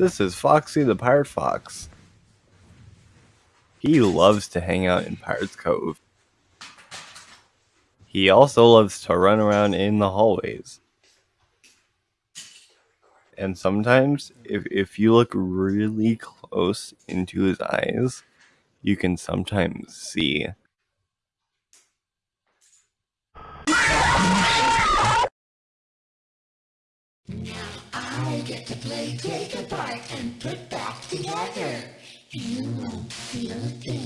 This is Foxy the Pirate Fox. He loves to hang out in Pirate's Cove. He also loves to run around in the hallways. And sometimes, if, if you look really close into his eyes, you can sometimes see I get to play take apart and put back together. You won't feel a thing.